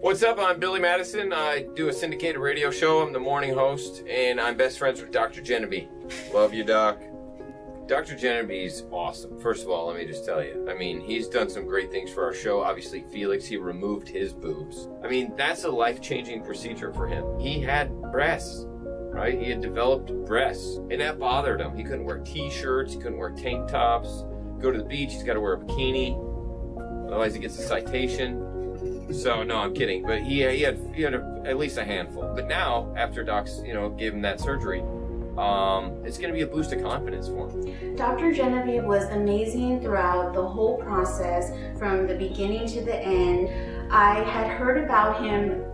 What's up? I'm Billy Madison. I do a syndicated radio show. I'm the morning host, and I'm best friends with Dr. Genevieve. Love you, Doc. Dr. Genevieve's awesome. First of all, let me just tell you. I mean, he's done some great things for our show. Obviously, Felix, he removed his boobs. I mean, that's a life-changing procedure for him. He had breasts, right? He had developed breasts, and that bothered him. He couldn't wear t-shirts, he couldn't wear tank tops. Go to the beach, he's got to wear a bikini. Otherwise, he gets a citation. So no, I'm kidding. But he, he had he had a, at least a handful. But now, after docs, you know, gave him that surgery, um, it's going to be a boost of confidence for him. Dr. Genevieve was amazing throughout the whole process, from the beginning to the end. I had heard about him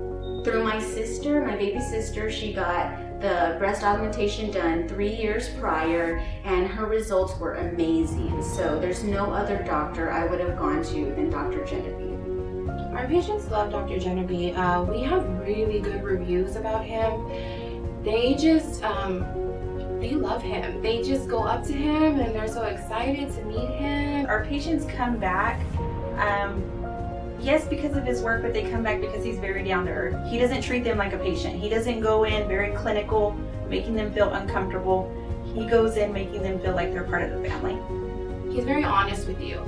through my sister, my baby sister. She got the breast augmentation done three years prior and her results were amazing. So there's no other doctor I would have gone to than Dr. Genevieve. Our patients love Dr. Genevieve. Uh, we have really good reviews about him. They just, um, they love him. They just go up to him and they're so excited to meet him. Our patients come back, um, yes, because of his work, but they come back because he's very down to earth. He doesn't treat them like a patient. He doesn't go in very clinical, making them feel uncomfortable. He goes in making them feel like they're part of the family. He's very honest with you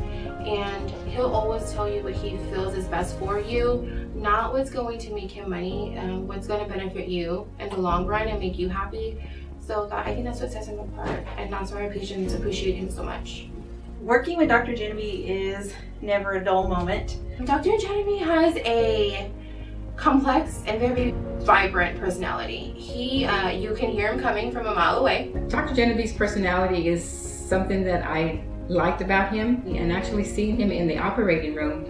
and he'll always tell you what he feels is best for you, not what's going to make him money, and what's going to benefit you in the long run and make you happy. So I think that's what sets him apart and that's why our patients appreciate him so much. Working with Dr. Genevieve is never a dull moment. Dr. Genevieve has a complex and very vibrant personality. He, uh, you can hear him coming from a mile away. Dr. Genevieve's personality is something that I liked about him and actually seeing him in the operating room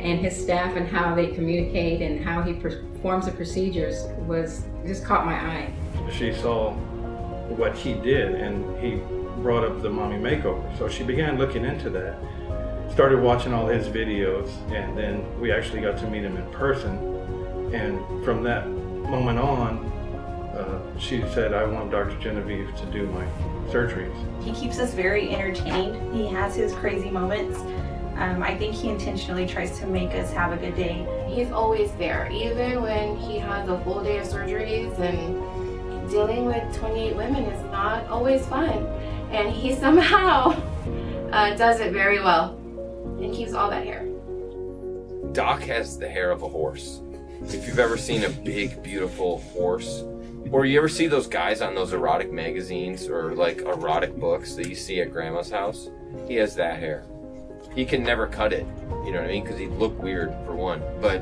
and his staff and how they communicate and how he performs the procedures was just caught my eye. She saw what he did and he brought up the mommy makeover. So she began looking into that, started watching all his videos, and then we actually got to meet him in person. And from that moment on, uh, she said, I want Dr. Genevieve to do my surgeries. He keeps us very entertained. He has his crazy moments. Um, I think he intentionally tries to make us have a good day. He's always there, even when he has a full day of surgeries and dealing with 28 women is not always fun. And he somehow uh, does it very well and keeps all that hair. Doc has the hair of a horse. If you've ever seen a big, beautiful horse, or you ever see those guys on those erotic magazines or like erotic books that you see at grandma's house, he has that hair. He can never cut it, you know what I mean? Because he'd look weird for one. But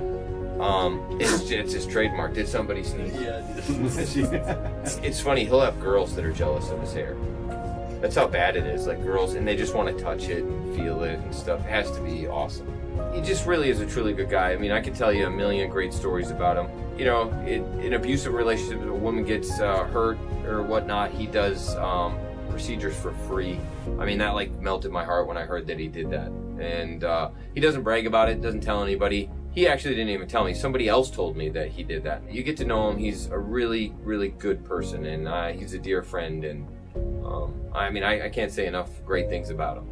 um, it's, it's his trademark. Did somebody sneeze? Yeah, it's funny, he'll have girls that are jealous of his hair. That's how bad it is. Like girls, and they just want to touch it and feel it and stuff. It has to be awesome. He just really is a truly good guy. I mean, I could tell you a million great stories about him. You know, in, in abusive relationships, a woman gets uh, hurt or whatnot, he does um, procedures for free. I mean, that like melted my heart when I heard that he did that. And uh, he doesn't brag about it, doesn't tell anybody. He actually didn't even tell me. Somebody else told me that he did that. You get to know him. He's a really, really good person, and uh, he's a dear friend. And um, I mean, I, I can't say enough great things about him.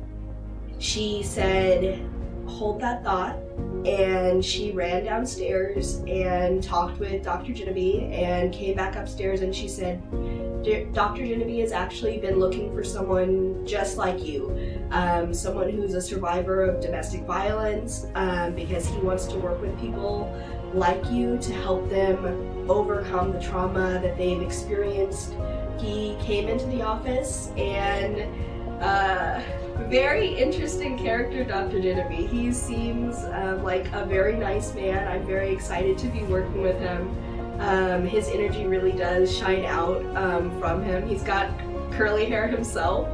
She said, hold that thought and she ran downstairs and talked with Dr. Genevieve and came back upstairs and she said, Dr. Genevieve has actually been looking for someone just like you, um, someone who's a survivor of domestic violence um, because he wants to work with people like you to help them overcome the trauma that they've experienced. He came into the office and uh, very interesting character, Dr. Genevieve. He seems um, like a very nice man. I'm very excited to be working with him. Um, his energy really does shine out um, from him. He's got curly hair himself.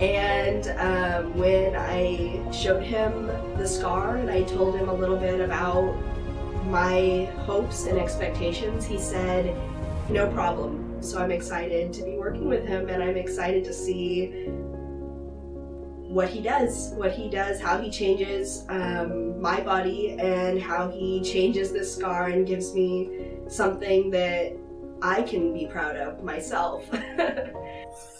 And um, when I showed him the scar and I told him a little bit about my hopes and expectations, he said, no problem. So I'm excited to be working with him and I'm excited to see what he does, what he does, how he changes um, my body and how he changes this scar and gives me something that I can be proud of myself.